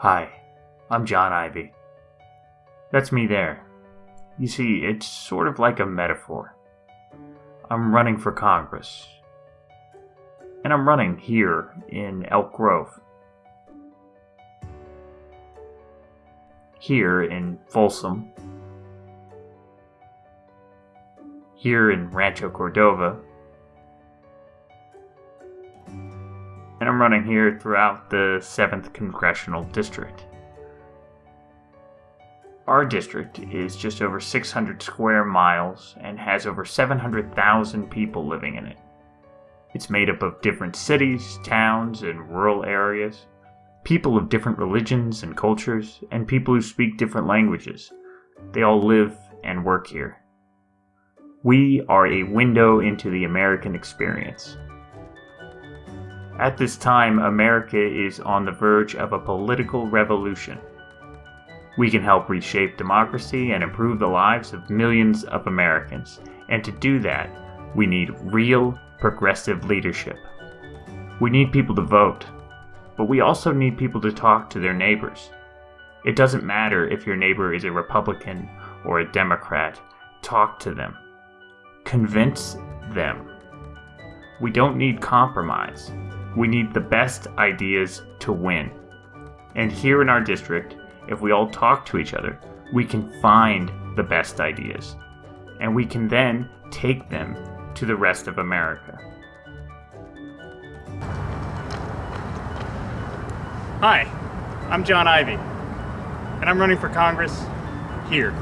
Hi, I'm John Ivy. That's me there. You see, it's sort of like a metaphor. I'm running for Congress. And I'm running here in Elk Grove. Here in Folsom. Here in Rancho Cordova. And I'm running here throughout the 7th Congressional District. Our district is just over 600 square miles and has over 700,000 people living in it. It's made up of different cities, towns, and rural areas, people of different religions and cultures, and people who speak different languages. They all live and work here. We are a window into the American experience. At this time, America is on the verge of a political revolution. We can help reshape democracy and improve the lives of millions of Americans. And to do that, we need real progressive leadership. We need people to vote, but we also need people to talk to their neighbors. It doesn't matter if your neighbor is a Republican or a Democrat, talk to them. Convince them. We don't need compromise. We need the best ideas to win. And here in our district, if we all talk to each other, we can find the best ideas. And we can then take them to the rest of America. Hi, I'm John Ivy, and I'm running for Congress here.